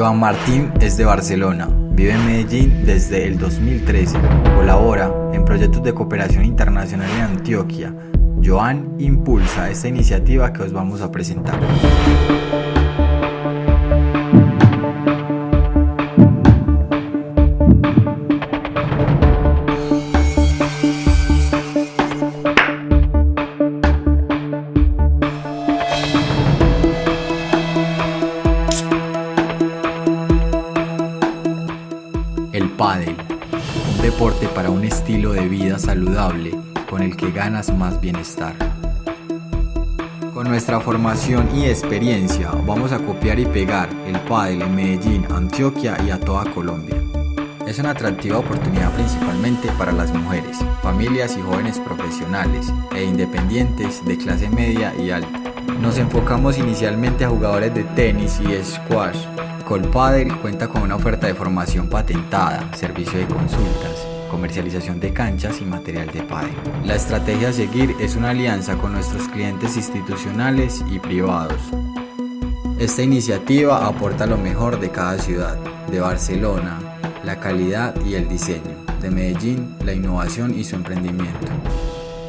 Joan Martín es de Barcelona, vive en Medellín desde el 2013, colabora en proyectos de cooperación internacional en Antioquia. Joan impulsa esta iniciativa que os vamos a presentar. El pádel, un deporte para un estilo de vida saludable con el que ganas más bienestar. Con nuestra formación y experiencia vamos a copiar y pegar el pádel en Medellín, Antioquia y a toda Colombia. Es una atractiva oportunidad principalmente para las mujeres, familias y jóvenes profesionales e independientes de clase media y alta. Nos enfocamos inicialmente a jugadores de tenis y squash. Colpadel cuenta con una oferta de formación patentada, servicio de consultas, comercialización de canchas y material de pádel. La estrategia a seguir es una alianza con nuestros clientes institucionales y privados. Esta iniciativa aporta lo mejor de cada ciudad, de Barcelona, la calidad y el diseño, de Medellín, la innovación y su emprendimiento.